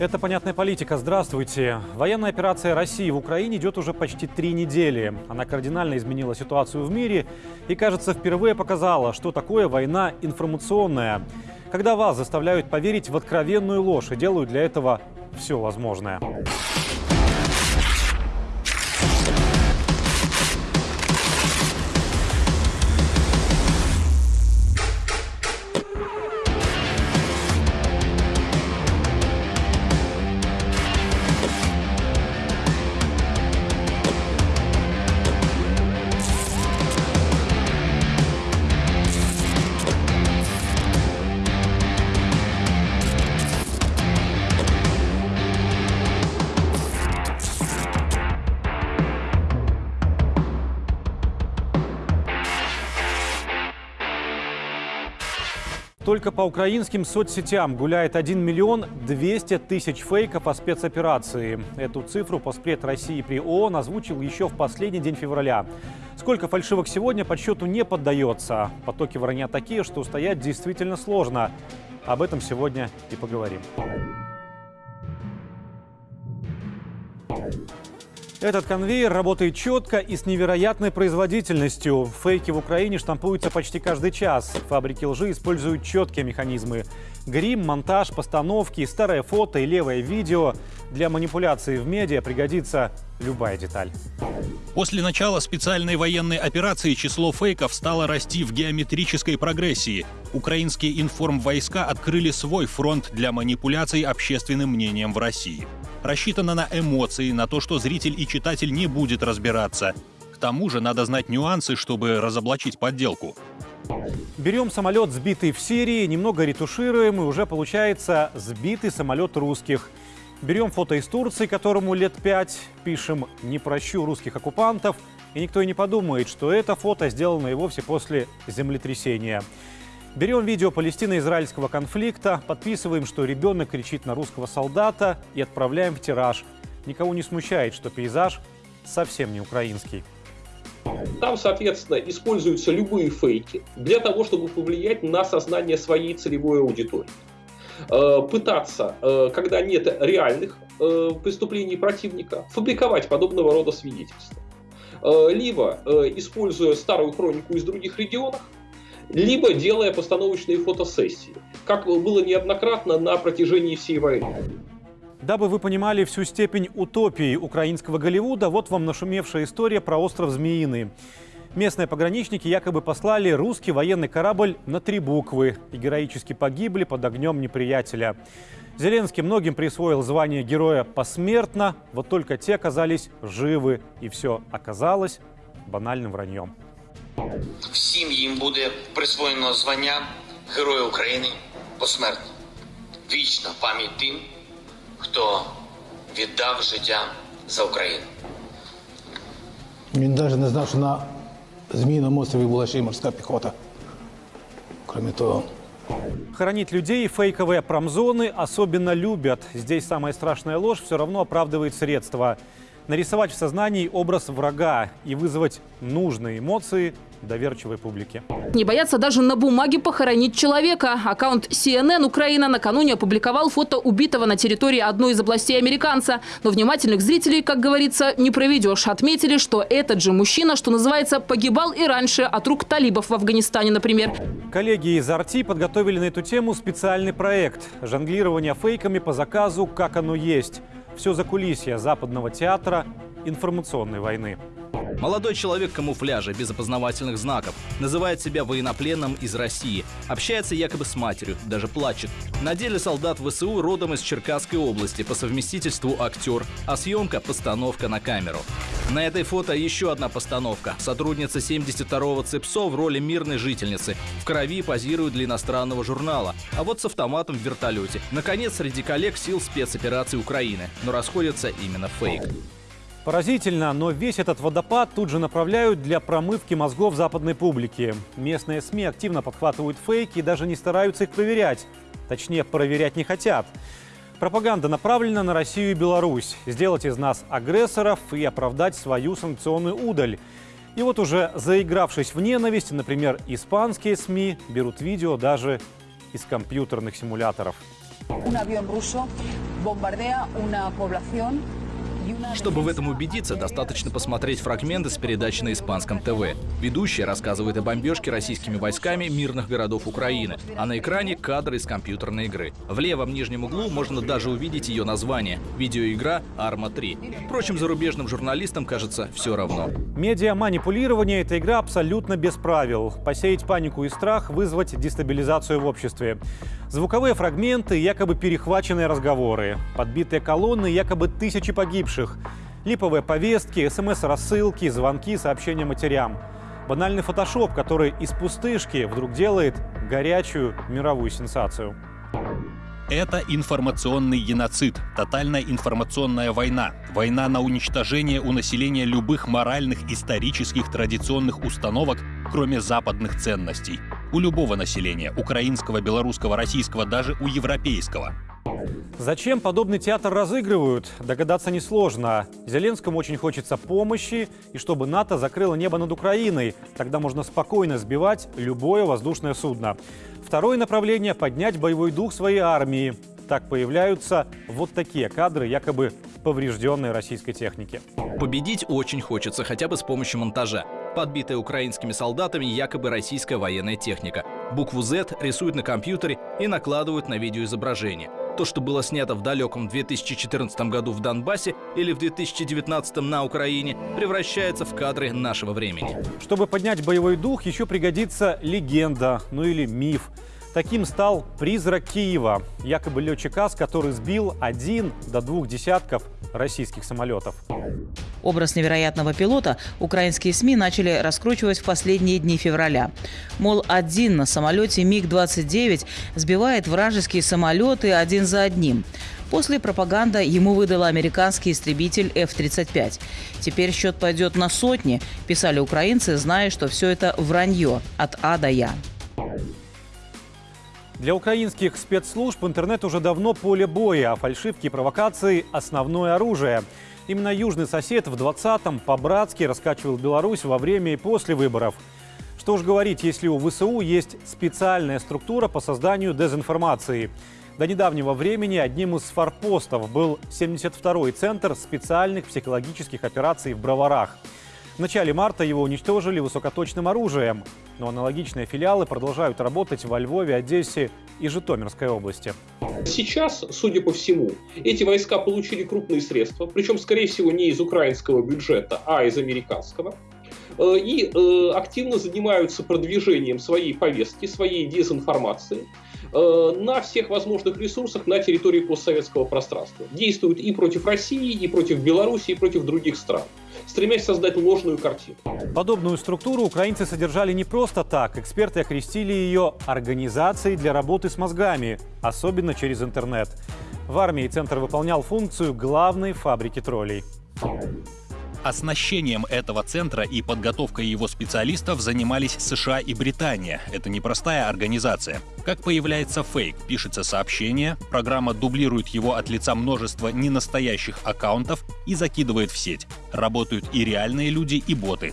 Это «Понятная политика». Здравствуйте. Военная операция России в Украине идет уже почти три недели. Она кардинально изменила ситуацию в мире и, кажется, впервые показала, что такое война информационная. Когда вас заставляют поверить в откровенную ложь и делают для этого все возможное. Только по украинским соцсетям гуляет 1 миллион 200 тысяч фейков о спецоперации. Эту цифру Поспред России при ООН озвучил еще в последний день февраля. Сколько фальшивок сегодня подсчету не поддается. Потоки вранья такие, что устоять действительно сложно. Об этом сегодня и поговорим. Этот конвейер работает четко и с невероятной производительностью. Фейки в Украине штампуются почти каждый час. Фабрики лжи используют четкие механизмы. Грим, монтаж, постановки, старое фото и левое видео. Для манипуляции в медиа пригодится любая деталь. После начала специальной военной операции число фейков стало расти в геометрической прогрессии. Украинские информвойска открыли свой фронт для манипуляций общественным мнением в России рассчитана на эмоции, на то, что зритель и читатель не будет разбираться. К тому же надо знать нюансы, чтобы разоблачить подделку. Берем самолет, сбитый в Сирии, немного ретушируем, и уже получается сбитый самолет русских. Берем фото из Турции, которому лет пять, пишем «Не прощу русских оккупантов», и никто и не подумает, что это фото сделано и вовсе после землетрясения. Берем видео палестино-израильского конфликта, подписываем, что ребенок кричит на русского солдата и отправляем в тираж. Никого не смущает, что пейзаж совсем не украинский. Там, соответственно, используются любые фейки для того, чтобы повлиять на сознание своей целевой аудитории. Э, пытаться, э, когда нет реальных э, преступлений противника, фабриковать подобного рода свидетельства. Либо, используя старую хронику из других регионов, либо делая постановочные фотосессии, как было неоднократно на протяжении всей войны. Дабы вы понимали всю степень утопии украинского Голливуда, вот вам нашумевшая история про остров Змеиный. Местные пограничники якобы послали русский военный корабль на три буквы и героически погибли под огнем неприятеля. Зеленский многим присвоил звание героя посмертно, вот только те оказались живы, и все оказалось банальным враньем. Всім їм буде присвоєно звання Героя України посмертно. Вічна пам'ять тим, хто віддав життя за Україну. Він навіть не знав, що на Зміїному острові була ще й морська піхота. Кроме того, Хоронить людей фейковые промзоны особенно любят. Здесь самая страшная ложь все равно оправдывает средства Нарисовать в сознании образ врага и вызвать нужные эмоции доверчивой публики. Не боятся даже на бумаге похоронить человека. Аккаунт CNN Украина накануне опубликовал фото убитого на территории одной из областей американца. Но внимательных зрителей, как говорится, не проведешь. Отметили, что этот же мужчина, что называется, погибал и раньше от рук талибов в Афганистане, например. Коллеги из Арти подготовили на эту тему специальный проект «Жонглирование фейками по заказу, как оно есть». Все за кулисья западного театра информационной войны. Молодой человек камуфляже, без опознавательных знаков. Называет себя военнопленным из России. Общается якобы с матерью, даже плачет. На деле солдат ВСУ родом из Черкасской области, по совместительству актер, а съемка – постановка на камеру. На этой фото еще одна постановка. Сотрудница 72-го ЦИПСО в роли мирной жительницы. В крови позирует для иностранного журнала. А вот с автоматом в вертолете. Наконец, среди коллег сил спецоперации Украины. Но расходится именно фейк. Поразительно, но весь этот водопад тут же направляют для промывки мозгов западной публики. Местные СМИ активно подхватывают фейки и даже не стараются их проверять. Точнее, проверять не хотят. Пропаганда направлена на Россию и Беларусь. Сделать из нас агрессоров и оправдать свою санкционную удаль. И вот уже заигравшись в ненависть, например, испанские СМИ берут видео даже из компьютерных симуляторов. Un avión ruso bombardea una población Чтобы в этом убедиться, достаточно посмотреть фрагменты с передачи на испанском ТВ. Ведущая рассказывает о бомбежке российскими войсками мирных городов Украины, а на экране кадры из компьютерной игры. В левом нижнем углу можно даже увидеть ее название – видеоигра «Арма-3». Впрочем, зарубежным журналистам, кажется, все равно. Медиа-манипулирование – это игра абсолютно без правил. Посеять панику и страх, вызвать дестабилизацию в обществе. Звуковые фрагменты, якобы перехваченные разговоры. Подбитые колонны, якобы тысячи погибших. Липовые повестки, смс-рассылки, звонки, сообщения матерям. Банальный фотошоп, который из пустышки вдруг делает горячую мировую сенсацию. Это информационный геноцид, тотальная информационная война, война на уничтожение у населения любых моральных, исторических, традиционных установок, кроме западных ценностей у любого населения – украинского, белорусского, российского, даже у европейского. Зачем подобный театр разыгрывают, догадаться несложно. Зеленскому очень хочется помощи, и чтобы НАТО закрыло небо над Украиной. Тогда можно спокойно сбивать любое воздушное судно. Второе направление – поднять боевой дух своей армии. Так появляются вот такие кадры якобы поврежденной российской техники. Победить очень хочется, хотя бы с помощью монтажа подбитая украинскими солдатами якобы российская военная техника. Букву Z рисуют на компьютере и накладывают на видеоизображение. То, что было снято в далеком 2014 году в Донбассе или в 2019 на Украине, превращается в кадры нашего времени. Чтобы поднять боевой дух, еще пригодится легенда, ну или миф. Таким стал призрак Киева, якобы летчик АС, который сбил один до двух десятков российских самолетов. Образ невероятного пилота украинские СМИ начали раскручивать в последние дни февраля. Мол, один на самолете МиГ-29 сбивает вражеские самолеты один за одним. После пропаганда ему выдала американский истребитель F-35. Теперь счет пойдет на сотни, писали украинцы, зная, что все это вранье от А до Я. Для украинских спецслужб интернет уже давно поле боя, а фальшивки и провокации – основное оружие. Именно южный сосед в 20-м по-братски раскачивал Беларусь во время и после выборов. Что уж говорить, если у ВСУ есть специальная структура по созданию дезинформации. До недавнего времени одним из форпостов был 72-й центр специальных психологических операций в Броварах – в начале марта его уничтожили высокоточным оружием, но аналогичные филиалы продолжают работать во Львове, Одессе и Житомирской области. Сейчас, судя по всему, эти войска получили крупные средства, причем, скорее всего, не из украинского бюджета, а из американского э, и э, активно занимаются продвижением своей повестки, своей дезинформации э, на всех возможных ресурсах на территории постсоветского пространства. Действуют и против России, и против Беларуси, и против других стран стремясь создать ложную картину. Подобную структуру украинцы содержали не просто так. Эксперты окрестили ее организацией для работы с мозгами, особенно через интернет. В армии центр выполнял функцию главной фабрики троллей. Оснащением этого центра и подготовкой его специалистов занимались США и Британия. Это непростая организация. Как появляется фейк, пишется сообщение, программа дублирует его от лица множества ненастоящих аккаунтов и закидывает в сеть. Работают и реальные люди, и боты.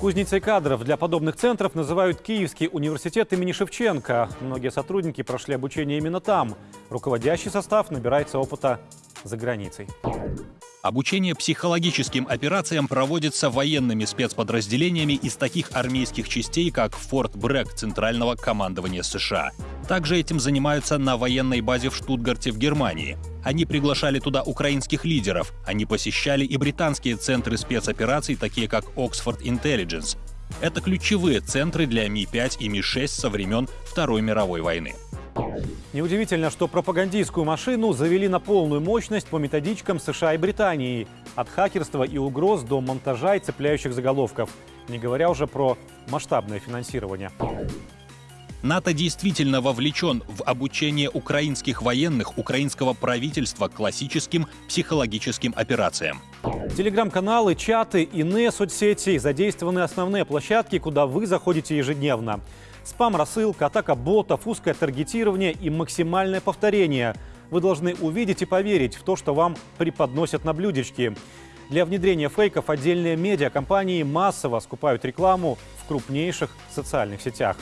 Кузницей кадров для подобных центров называют Киевский университет имени Шевченко. Многие сотрудники прошли обучение именно там. Руководящий состав набирается опыта за границей. Обучение психологическим операциям проводится военными спецподразделениями из таких армейских частей, как Форт Брэк Центрального командования США. Также этим занимаются на военной базе в Штутгарте в Германии. Они приглашали туда украинских лидеров. Они посещали и британские центры спецопераций, такие как Oxford Intelligence. Это ключевые центры для Ми-5 и Ми-6 со времен Второй мировой войны. Неудивительно, что пропагандистскую машину завели на полную мощность по методичкам США и Британии. От хакерства и угроз до монтажа и цепляющих заголовков. Не говоря уже про масштабное финансирование. НАТО действительно вовлечен в обучение украинских военных, украинского правительства классическим психологическим операциям. Телеграм-каналы, чаты, иные соцсети задействованы основные площадки, куда вы заходите ежедневно. Спам-рассылка, атака ботов, узкое таргетирование и максимальное повторение. Вы должны увидеть и поверить в то, что вам преподносят на блюдечке. Для внедрения фейков отдельные медиакомпании массово скупают рекламу в крупнейших социальных сетях.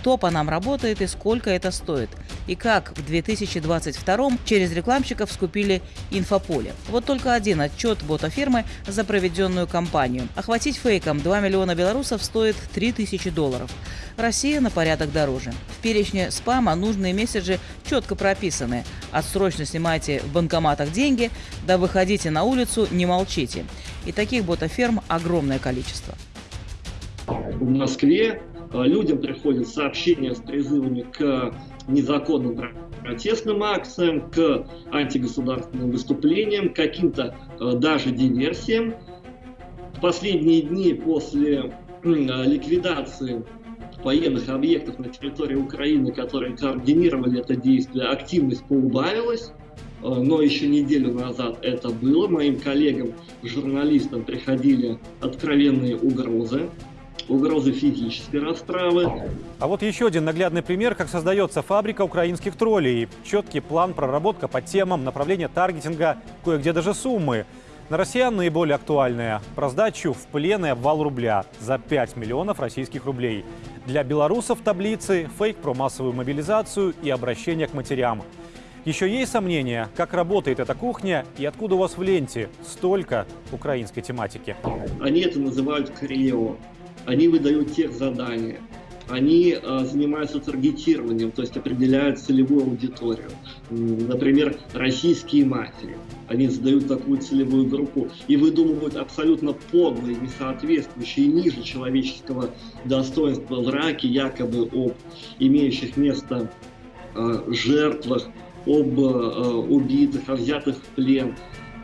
Кто по нам работает и сколько это стоит. И как в 2022 через рекламщиков скупили инфополе. Вот только один отчет бота-фирмы за проведенную кампанию. Охватить фейком 2 миллиона белорусов стоит 3000 долларов. Россия на порядок дороже. В перечне спама нужные месседжи четко прописаны. Отсрочно снимайте в банкоматах деньги, да выходите на улицу, не молчите. И таких ботаферм огромное количество. В Москве людям приходят сообщения с призывами к незаконным протестным акциям, к антигосударственным выступлениям, каким-то э, даже диверсиям. В последние дни после ликвидации военных объектов на территории Украины, которые координировали это действие, активность поубавилась. Но еще неделю назад это было. Моим коллегам, журналистам приходили откровенные угрозы угрозы физической расправы. А вот еще один наглядный пример, как создается фабрика украинских троллей. Четкий план, проработка по темам, направление таргетинга, кое-где даже суммы. На россиян наиболее актуальная – про сдачу в плен и обвал рубля за 5 миллионов российских рублей. Для белорусов таблицы – фейк про массовую мобилизацию и обращение к матерям. Еще есть сомнения, как работает эта кухня и откуда у вас в ленте столько украинской тематики? Они это называют крио. Они выдают тех задания они э, занимаются таргетированием, то есть определяют целевую аудиторию. Например, российские мафии. Они задают такую целевую группу и выдумывают абсолютно подлые, несоответствующие ниже человеческого достоинства враки, якобы об имеющих место э, жертвах, об э, убитых, о взятых в плен,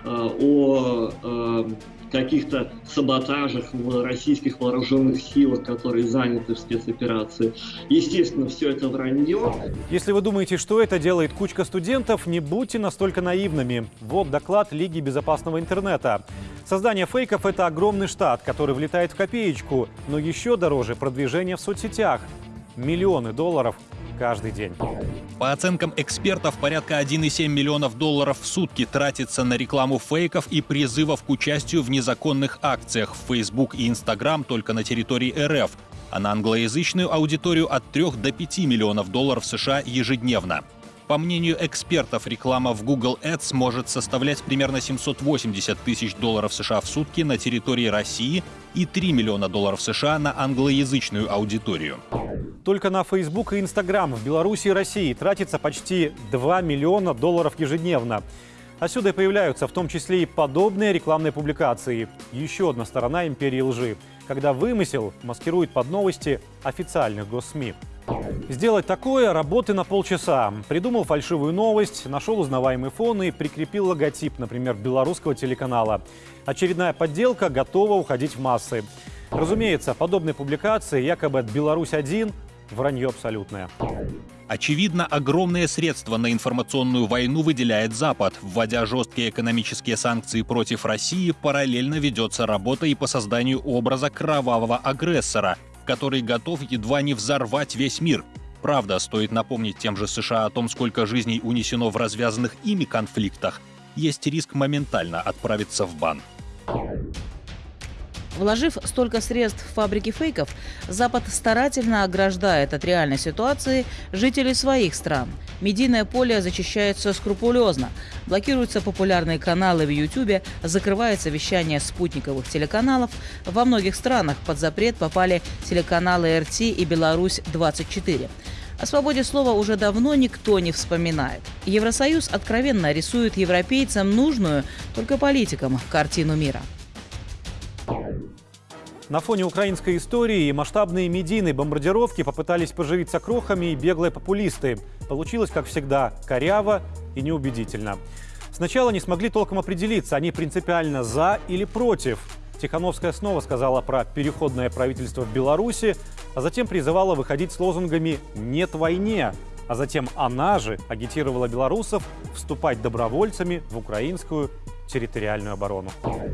э, о э, каких-то саботажах в российских вооруженных силах, которые заняты в спецоперации. Естественно, все это вранье. Если вы думаете, что это делает кучка студентов, не будьте настолько наивными. Вот доклад Лиги безопасного интернета. Создание фейков – это огромный штат, который влетает в копеечку, но еще дороже продвижение в соцсетях. Миллионы долларов каждый день. По оценкам экспертов, порядка 1,7 миллионов долларов в сутки тратится на рекламу фейков и призывов к участию в незаконных акциях в Facebook и Instagram только на территории РФ, а на англоязычную аудиторию от 3 до 5 миллионов долларов США ежедневно. По мнению экспертов, реклама в Google Ads может составлять примерно 780 тысяч долларов США в сутки на территории России и 3 миллиона долларов США на англоязычную аудиторию. Только на Facebook и Instagram в Беларуси и России тратится почти 2 миллиона долларов ежедневно. Отсюда и появляются в том числе и подобные рекламные публикации. Еще одна сторона империи лжи, когда вымысел маскирует под новости официальных госсми. Сделать такое – работы на полчаса. Придумал фальшивую новость, нашел узнаваемый фон и прикрепил логотип, например, белорусского телеканала. Очередная подделка готова уходить в массы. Разумеется, подобные публикации якобы от «Беларусь-1» вранье абсолютное. Очевидно, огромные средства на информационную войну выделяет Запад. Вводя жесткие экономические санкции против России, параллельно ведется работа и по созданию образа кровавого агрессора, который готов едва не взорвать весь мир. Правда, стоит напомнить тем же США о том, сколько жизней унесено в развязанных ими конфликтах, есть риск моментально отправиться в бан. Вложив столько средств в фабрики фейков, Запад старательно ограждает от реальной ситуации жителей своих стран. Медийное поле зачищается скрупулезно. Блокируются популярные каналы в Ютубе, закрывается вещание спутниковых телеканалов. Во многих странах под запрет попали телеканалы РТ и Беларусь-24. О свободе слова уже давно никто не вспоминает. Евросоюз откровенно рисует европейцам нужную, только политикам, картину мира. На фоне украинской истории масштабные медийные бомбардировки попытались поживиться крохами и беглые популисты. Получилось, как всегда, коряво и неубедительно. Сначала не смогли толком определиться, они принципиально за или против. Тихановская снова сказала про переходное правительство в Беларуси, а затем призывала выходить с лозунгами «нет войне», а затем она же агитировала белорусов вступать добровольцами в украинскую территориальную оборону.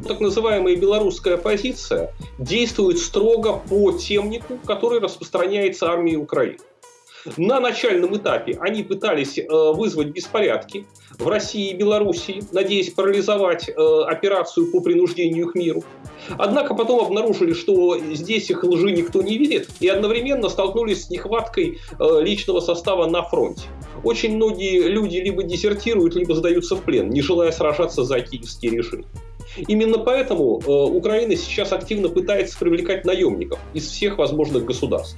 Так называемая белорусская оппозиция действует строго по темнику, который распространяется армией Украины. На начальном этапе они пытались э, вызвать беспорядки, в России и Белоруссии, надеясь парализовать э, операцию по принуждению к миру. Однако потом обнаружили, что здесь их лжи никто не видит, и одновременно столкнулись с нехваткой э, личного состава на фронте. Очень многие люди либо дезертируют, либо сдаются в плен, не желая сражаться за киевский режим. Именно поэтому э, Украина сейчас активно пытается привлекать наемников из всех возможных государств.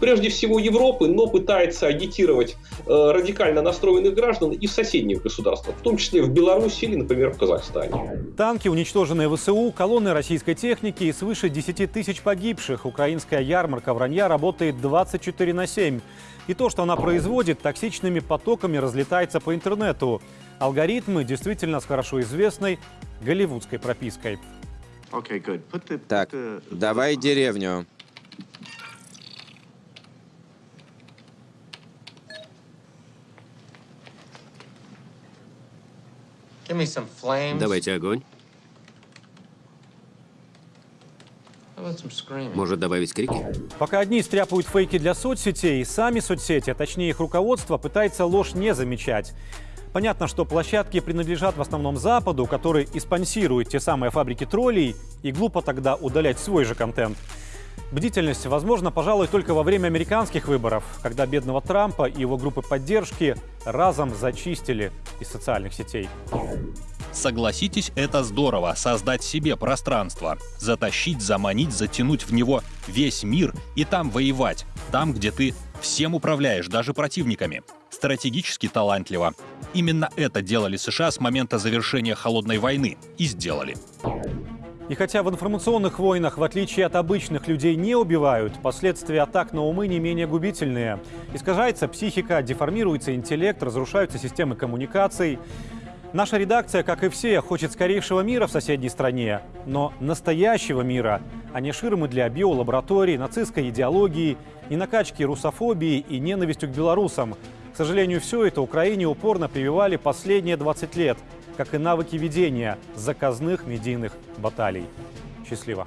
Прежде всего Европы, но пытается агитировать э, радикально настроенных граждан и в соседних государствах, в том числе в Беларуси или, например, в Казахстане. Танки, уничтоженные ВСУ, колонны российской техники и свыше 10 тысяч погибших. Украинская ярмарка вранья работает 24 на 7. И то, что она производит, токсичными потоками разлетается по интернету. Алгоритмы действительно с хорошо известной голливудской пропиской. Так, давай деревню. Давайте огонь. Может добавить крики? Пока одни стряпают фейки для соцсетей, сами соцсети, а точнее их руководство, пытается ложь не замечать. Понятно, что площадки принадлежат в основном Западу, который и спонсирует те самые фабрики троллей, и глупо тогда удалять свой же контент. Бдительность возможно, пожалуй, только во время американских выборов, когда бедного Трампа и его группы поддержки разом зачистили из социальных сетей. Согласитесь, это здорово — создать себе пространство. Затащить, заманить, затянуть в него весь мир и там воевать. Там, где ты всем управляешь, даже противниками. Стратегически талантливо. Именно это делали США с момента завершения Холодной войны. И сделали. И хотя в информационных войнах, в отличие от обычных людей, не убивают, последствия атак на умы не менее губительные. Искажается психика, деформируется интеллект, разрушаются системы коммуникаций. Наша редакция, как и все, хочет скорейшего мира в соседней стране, но настоящего мира, а не ширмы для биолабораторий, нацистской идеологии, не накачки русофобии и ненавистью к белорусам. К сожалению, все это Украине упорно прививали последние 20 лет – как и навыки ведения заказных медийных баталий. Счастливо!